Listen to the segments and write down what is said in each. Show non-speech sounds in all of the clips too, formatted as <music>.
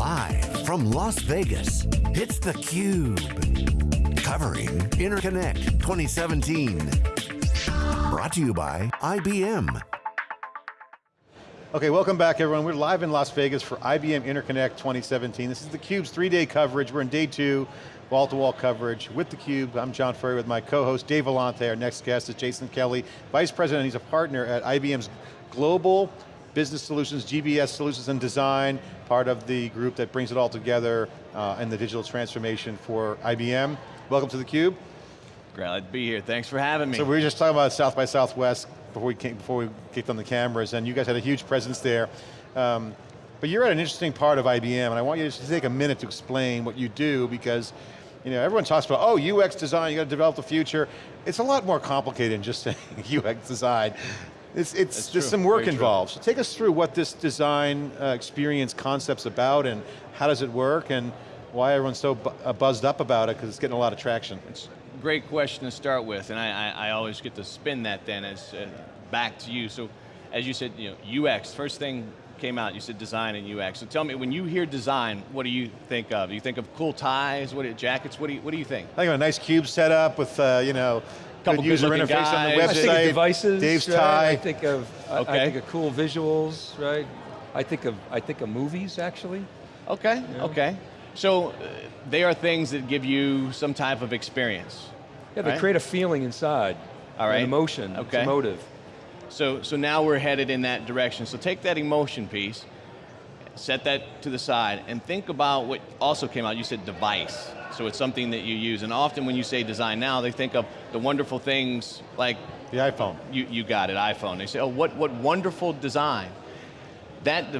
Live from Las Vegas, it's theCUBE. Covering Interconnect 2017. Brought to you by IBM. Okay, welcome back everyone. We're live in Las Vegas for IBM Interconnect 2017. This is theCUBE's three-day coverage. We're in day two, wall-to-wall -wall coverage with theCUBE. I'm John Furrier with my co-host Dave Vellante. Our next guest is Jason Kelly, Vice President. He's a partner at IBM's Global Business Solutions, GBS Solutions and Design, part of the group that brings it all together uh, in the digital transformation for IBM. Welcome to theCUBE. Glad to be here, thanks for having me. So we were just talking about South by Southwest before we, came, before we kicked on the cameras, and you guys had a huge presence there. Um, but you're at an interesting part of IBM, and I want you to take a minute to explain what you do, because you know, everyone talks about, oh, UX design, you got to develop the future. It's a lot more complicated than just <laughs> saying UX design. It's, it's there's some work Very involved. True. So take us through what this design uh, experience concept's about and how does it work and why everyone's so bu uh, buzzed up about it because it's getting a lot of traction. It's a great question to start with and I, I, I always get to spin that then as uh, back to you. So as you said, you know, UX, first thing came out, you said design and UX. So tell me, when you hear design, what do you think of? Do You think of cool ties, what jackets, what do you, what do you think? I think of a nice cube setup with, uh, you know, couple user interface guys. on the website. I think of devices. Dave's right? tie. I think of okay. I, I, think of cool visuals, right? I think of I think of movies actually. Okay. Yeah. Okay. So uh, they are things that give you some type of experience. Yeah, they right? create a feeling inside. All right. An emotion. Okay. It's emotive. So so now we're headed in that direction. So take that emotion piece, set that to the side, and think about what also came out. You said device. So it's something that you use. And often when you say design now, they think of the wonderful things like the iPhone. You, you got it, iPhone. They say, oh, what, what wonderful design. That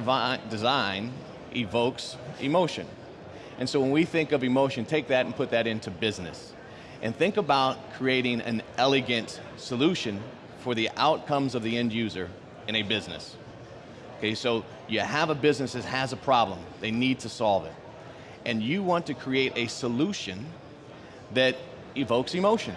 design evokes emotion. And so when we think of emotion, take that and put that into business. And think about creating an elegant solution for the outcomes of the end user in a business. Okay, so you have a business that has a problem, they need to solve it and you want to create a solution that evokes emotion.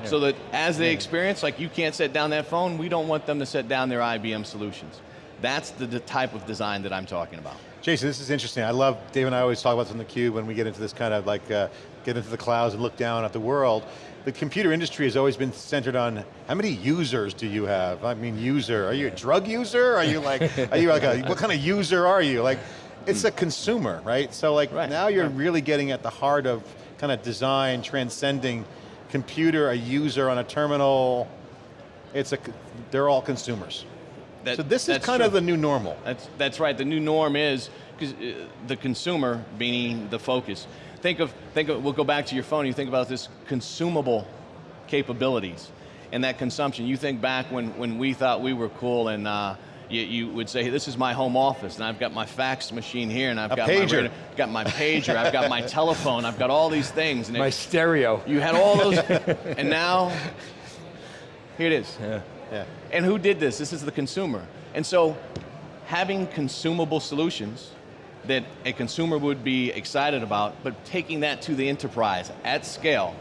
Yeah. So that as they yeah. experience, like you can't set down that phone, we don't want them to set down their IBM solutions. That's the, the type of design that I'm talking about. Jason, this is interesting. I love, Dave and I always talk about this in the cube when we get into this kind of like, uh, get into the clouds and look down at the world. The computer industry has always been centered on, how many users do you have? I mean, user, are you a drug user? Are you like, are you like a, what kind of user are you? Like, it's a consumer, right? So like right. now you're right. really getting at the heart of kind of design, transcending computer, a user on a terminal. It's a, they're all consumers. That, so this is kind true. of the new normal. That's, that's right, the new norm is because uh, the consumer being the focus. Think of, think of, we'll go back to your phone, you think about this consumable capabilities and that consumption. You think back when, when we thought we were cool and uh, you, you, would say, this is my home office, and I've got my fax machine here, and I've got my got my pager, I've got my <laughs> telephone, I've got all these things. And my it, stereo. You had all those, <laughs> and now, here it is. Yeah. yeah. And who did this? This is the consumer. And so, having consumable solutions that a consumer would be excited about, but taking that to the enterprise at scale,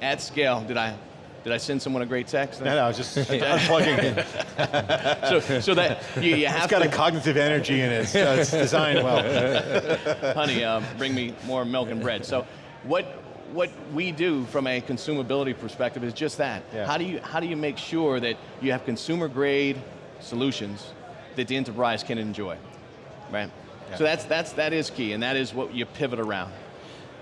at scale, did I did I send someone a great text? No, no, I was just <laughs> unplugging it. so, so that you, you have It's got to, a cognitive energy in it, so it's designed well. <laughs> Honey, uh, bring me more milk and bread. So what, what we do from a consumability perspective is just that. Yeah. How, do you, how do you make sure that you have consumer grade solutions that the enterprise can enjoy, right? Yeah. So that's, that's, that is key, and that is what you pivot around.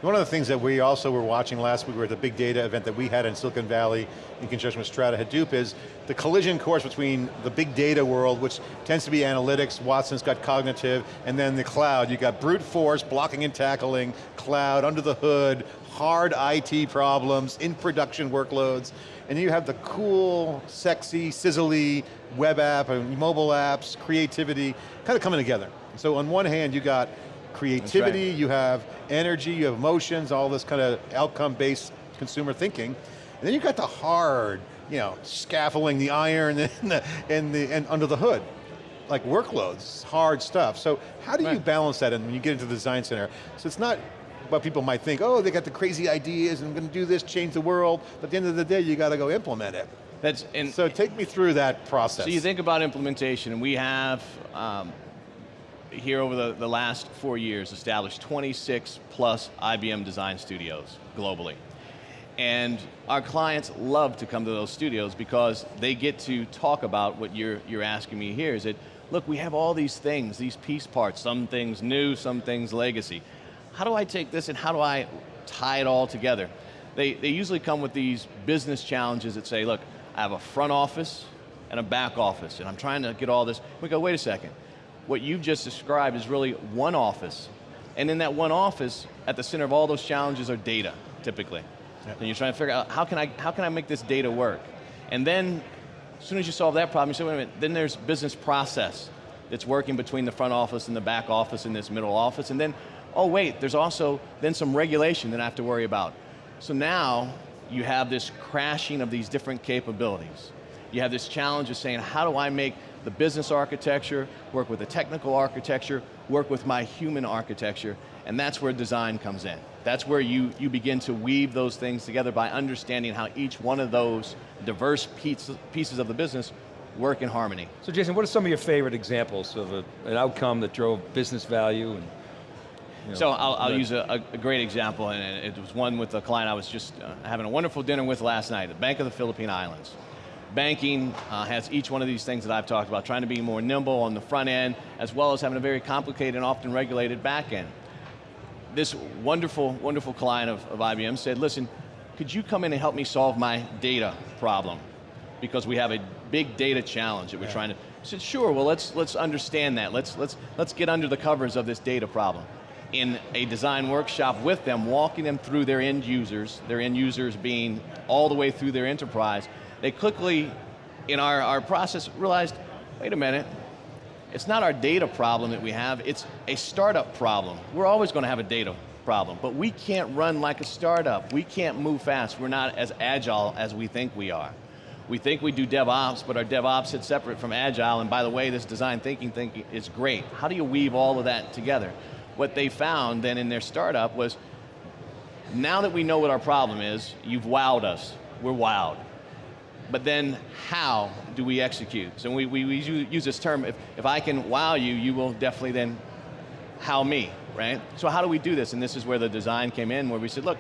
One of the things that we also were watching last week, we were at the big data event that we had in Silicon Valley in conjunction with Strata Hadoop is the collision course between the big data world, which tends to be analytics, Watson's got cognitive, and then the cloud. You got brute force, blocking and tackling, cloud, under the hood, hard IT problems, in production workloads, and you have the cool, sexy, sizzly web app and mobile apps, creativity, kind of coming together. So on one hand, you got creativity, right. you have energy, you have emotions, all this kind of outcome-based consumer thinking. And then you've got the hard, you know, scaffolding, the iron, <laughs> and, the, and, the, and under the hood. Like workloads, hard stuff. So how do right. you balance that when you get into the design center? So it's not what people might think, oh, they got the crazy ideas and I'm going to do this, change the world, but at the end of the day, you got to go implement it. That's, and so take me through that process. So you think about implementation, and we have um, here over the, the last four years, established 26 plus IBM design studios globally. And our clients love to come to those studios because they get to talk about what you're, you're asking me here, is that, look, we have all these things, these piece parts, some things new, some things legacy. How do I take this and how do I tie it all together? They, they usually come with these business challenges that say, look, I have a front office and a back office, and I'm trying to get all this. We go, wait a second. What you've just described is really one office, and in that one office, at the center of all those challenges are data, typically. And you're trying to figure out, how can, I, how can I make this data work? And then, as soon as you solve that problem, you say, wait a minute, then there's business process that's working between the front office and the back office and this middle office, and then, oh wait, there's also then some regulation that I have to worry about. So now, you have this crashing of these different capabilities. You have this challenge of saying, how do I make the business architecture, work with the technical architecture, work with my human architecture, and that's where design comes in. That's where you, you begin to weave those things together by understanding how each one of those diverse pieces of the business work in harmony. So Jason, what are some of your favorite examples of a, an outcome that drove business value? And, you know, so I'll, I'll use a, a, great example, and it was one with a client I was just uh, having a wonderful dinner with last night, the Bank of the Philippine Islands. Banking uh, has each one of these things that I've talked about, trying to be more nimble on the front end, as well as having a very complicated and often regulated back end this wonderful, wonderful client of, of IBM said, listen, could you come in and help me solve my data problem? Because we have a big data challenge that we're yeah. trying to, I said, sure, well let's, let's understand that. Let's, let's, let's get under the covers of this data problem. In a design workshop with them, walking them through their end users, their end users being all the way through their enterprise, they quickly, in our, our process, realized, wait a minute, it's not our data problem that we have, it's a startup problem. We're always going to have a data problem, but we can't run like a startup. We can't move fast. We're not as agile as we think we are. We think we do DevOps, but our DevOps sits separate from Agile, and by the way, this design thinking thing is great. How do you weave all of that together? What they found then in their startup was, now that we know what our problem is, you've wowed us, we're wowed but then how do we execute? So we, we, we use this term, if, if I can wow you, you will definitely then how me, right? So how do we do this? And this is where the design came in, where we said, look,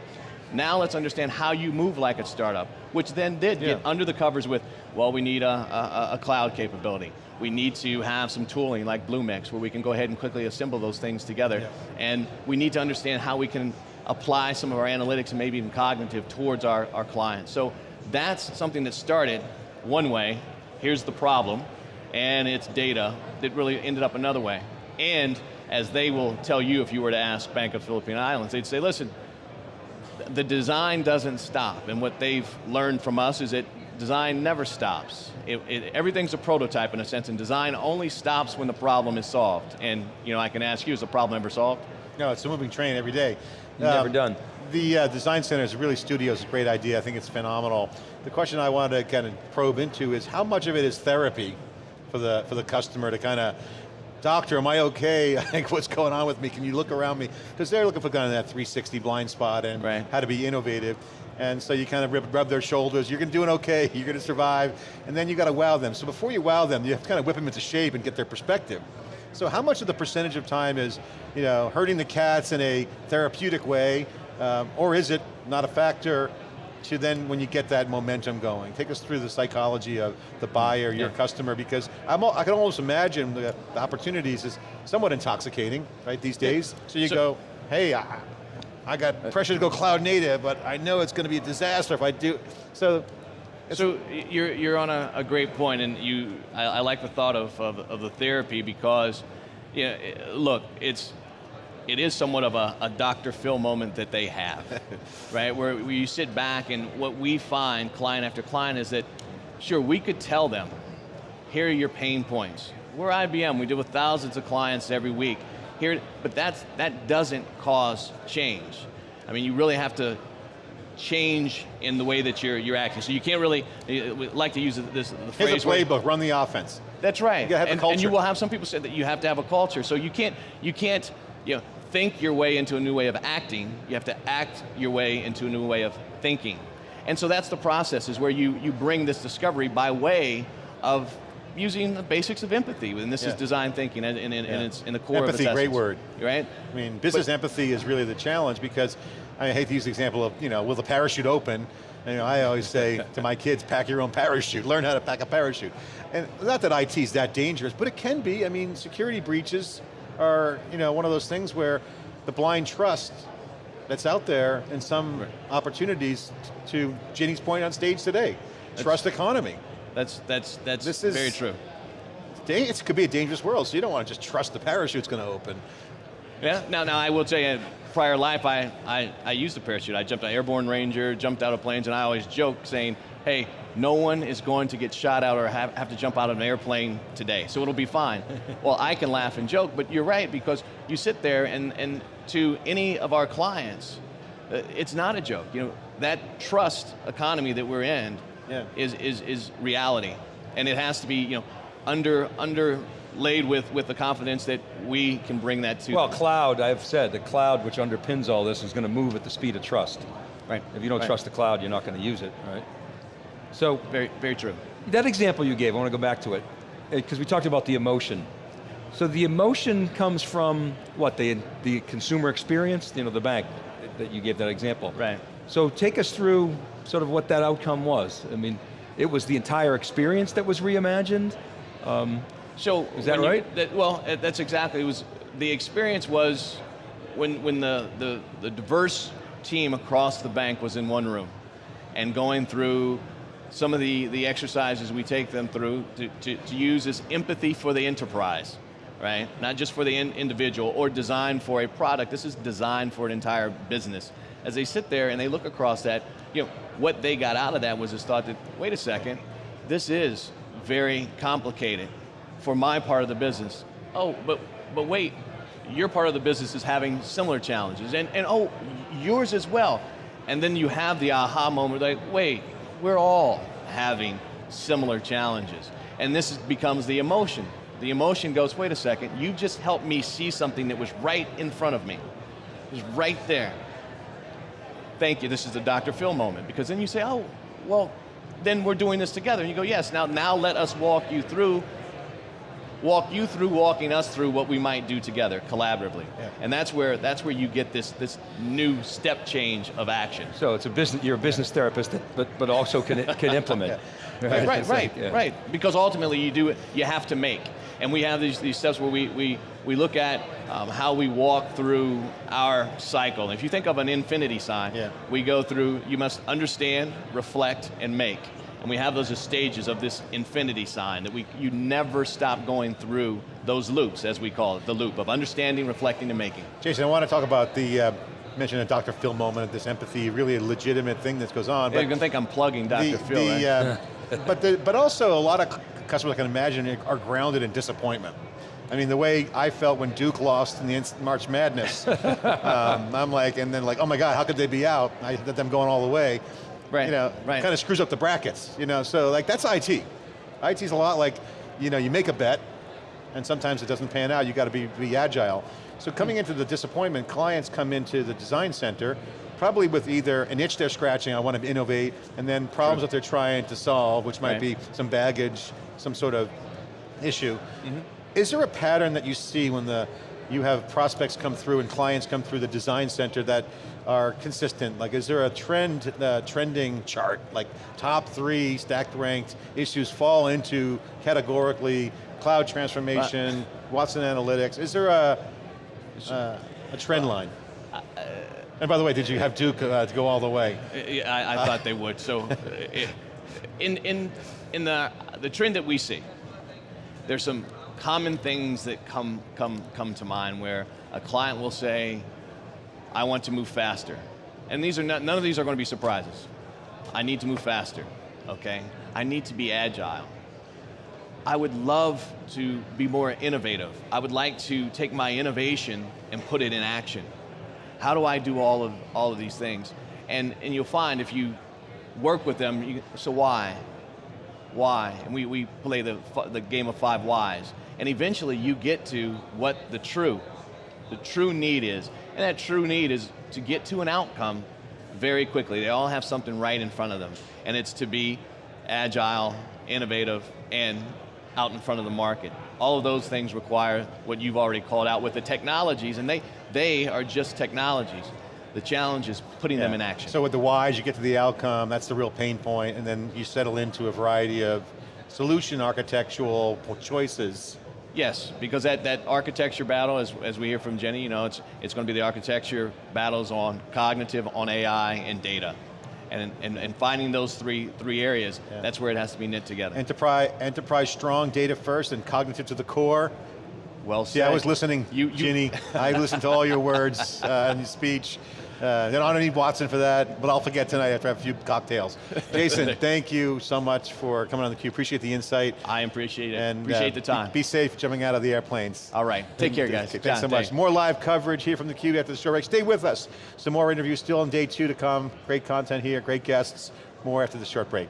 now let's understand how you move like a startup, which then did yeah. get under the covers with, well, we need a, a, a, cloud capability. We need to have some tooling like Bluemix, where we can go ahead and quickly assemble those things together. Yeah. And we need to understand how we can apply some of our analytics and maybe even cognitive towards our, our clients. So that's something that started one way, here's the problem, and it's data that really ended up another way. And as they will tell you if you were to ask Bank of Philippine Islands, they'd say, listen, the design doesn't stop, and what they've learned from us is that design never stops. It, it, everything's a prototype in a sense, and design only stops when the problem is solved. And you know, I can ask you, is the problem ever solved? No, it's a moving train every day. Never um, done. The uh, design center is really studios, a great idea. I think it's phenomenal. The question I wanted to kind of probe into is how much of it is therapy for the for the customer to kind of doctor, am I okay? <laughs> I think what's going on with me? Can you look around me? Because they're looking for kind of that 360 blind spot and right. how to be innovative. And so you kind of rub, rub their shoulders, you're going to doing okay, <laughs> you're going to survive, and then you got to wow them. So before you wow them, you have to kind of whip them into shape and get their perspective. So how much of the percentage of time is you know, hurting the cats in a therapeutic way, um, or is it not a factor to then when you get that momentum going? Take us through the psychology of the buyer, your yeah. customer, because I'm, I can almost imagine the, the, opportunities is somewhat intoxicating, right, these days. Yeah. So you so, go, hey, I, I got pressure to go cloud native, but I know it's going to be a disaster if I do. So so you're, you're on a, a, great point, and you, I, I like the thought of, of, of, the therapy because, you know, look, it's, it is somewhat of a, a Dr. Phil moment that they have, <laughs> right? Where, where you sit back and what we find, client after client, is that, sure, we could tell them, here are your pain points. We're IBM, we deal with thousands of clients every week. Here, but that's, that doesn't cause change. I mean, you really have to change in the way that you're, you're acting. So you can't really, we like to use this the phrase. Here's a playbook, run the offense. That's right. You have and, and you will have some people say that you have to have a culture. So you can't, you can't, you know, think your way into a new way of acting, you have to act your way into a new way of thinking. And so that's the process, is where you, you bring this discovery by way of using the basics of empathy, and this Yeah. is design thinking, and, and, and Yeah. it's in the core Empathy, of its great word. right? I mean, business empathy is really the challenge because I hate to use the example of, you know, will the parachute open? And, you know, I always say to my kids, pack your own parachute, learn how to pack a parachute. And not that IT is that dangerous, but it can be. I mean, security breaches are, you know, one of those things where the blind trust that's out there in some Right. opportunities to Ginni's point on stage today, trust economy. That's that's that's This is- very true. It could be a dangerous world, so you don't want to just trust the parachute's going to open. Yeah. Now, now I will tell you, prior life, I, I I used a parachute. I jumped an airborne ranger, jumped out of planes, and I always joke saying, "Hey, no one is going to get shot out or have, have to jump out of an airplane today, so it'll be fine." <laughs> well, I can laugh and joke, but you're right because you sit there and and to any of our clients, uh, it's not a joke. You know that trust economy that we're in Yeah. is is is reality, and it has to be you know under underlaid with with the confidence that we can bring that to. Well, them. cloud, I've said, the cloud which underpins all this is going to move at the speed of trust. Right. If you don't Right. trust the cloud, you're not going to use it, right? So Very, very true. that example you gave, I want to go back to it, eh, because we talked about the emotion. So the emotion comes from what, the, the consumer experience, you know, the bank eh, that you gave that example. Right. So take us through sort of what that outcome was. I mean, it was the entire experience that was reimagined. Um, so Is that when you- right? that, well, uh, that's exactly. It was the experience was when when the, the the diverse team across the bank was in one room, and going through some of the the exercises we take them through to, to, to use is empathy for the enterprise, right? Not just for the in, individual or design for a product. This is designed for an entire business. As they sit there and they look across that, you know, what they got out of that was this thought that wait a second, this is very complicated for my part of the business. Oh, but but wait, your part of the business is having similar challenges, and and oh, yours as well. And then you have the aha moment, like, wait, we're all having similar challenges, and this becomes the emotion. The emotion goes, wait a second, you just helped me see something that was right in front of me. It was right there. Thank you. This is the Dr. Phil moment because then you say, oh, well, then we're doing this together. And you go, yes. Now, now let us walk you through walk you through walking us through what we might do together collaboratively. Yeah. And that's where that's where you get this this new step change of action. So it's a business, you're a business therapist, that, but, but also can, can implement. <laughs> Right, right, right, like, yeah. right. Because ultimately you do it, you have to make. And we have these, these steps where we, we, we look at um, how we walk through our cycle. And if you think of an infinity sign, Yeah. we go through, you must understand, reflect, and make. And we have those as stages of this infinity sign that we, you never stop going through those loops, as we call it, the loop of understanding, reflecting, and making. Jason, I want to talk about the, uh, mention a Dr. Phil moment, this empathy, really a legitimate thing that goes on. But you can think I'm plugging Dr. the, Phil, the, right? uh, <laughs> but, the, but also a lot of customers I can imagine are grounded in disappointment. I mean, the way I felt when Duke lost in the March Madness, <laughs> um, I'm like, and then like, oh my God, how could they be out? I had them going all the way. Right, You know, right. kind of screws up the brackets, you know, so like that's IT. IT's a lot like, you know, you make a bet, and sometimes it doesn't pan out, you got to be, be agile. So coming into the disappointment, clients come into the design center, probably with either an itch they're scratching, I want to innovate, and then problems that they're trying to solve, which might Right. be some baggage, some sort of issue. Mm-hmm. Is there a pattern that you see when the you have prospects come through and clients come through the design center that are consistent? Like is there a trend, uh, trending chart, like top three stacked ranked issues fall into categorically cloud transformation, Watson Analytics? Is there a, uh, a trend line? and by the way, did you have Duke uh, to go all the way? Yeah, I, I thought they would. So, uh, it, in in in the the trend that we see, there's some common things that come come come to mind where a client will say, "I want to move faster," and these are not, none of these are going to be surprises. I need to move faster. Okay, I need to be agile. I would love to be more innovative. I would like to take my innovation and put it in action. How do I do all of all of these things? And and you'll find if you work with them, you, so why? Why? And we, we play the the game of five whys. And eventually you get to what the true, the true need is. And that true need is to get to an outcome very quickly. They all have something right in front of them. And it's to be agile, innovative, and out in front of the market. All of those things require what you've already called out with the technologies, and they, they are just technologies. The challenge is putting them in action. So with the whys, you get to the outcome, that's the real pain point, and then you settle into a variety of solution architectural choices. Yes, because that, that architecture battle, as, as we hear from Jenny, you know, it's, it's going to be the architecture battles on cognitive, on AI, and data. And, and, and finding those three, three areas, Yeah. that's where it has to be knit together. Enterprise, enterprise strong, data first, and cognitive to the core. Well See, I was listening, You- you- Ginni. <laughs> I listened to all your words uh, and your speech. Uh, then I don't need Watson for that, but I'll forget tonight after I have a few cocktails. <laughs> Jason, thank you so much for coming on the theCUBE. Appreciate the insight. I appreciate it. And appreciate uh, the time. Be, be safe jumping out of the airplanes. All right, take care, guys. Thanks John, so much. thanks. More live coverage here from theCUBE after the show break. Stay with us. Some more interviews still on day two to come. Great content here, great guests. More after the short break.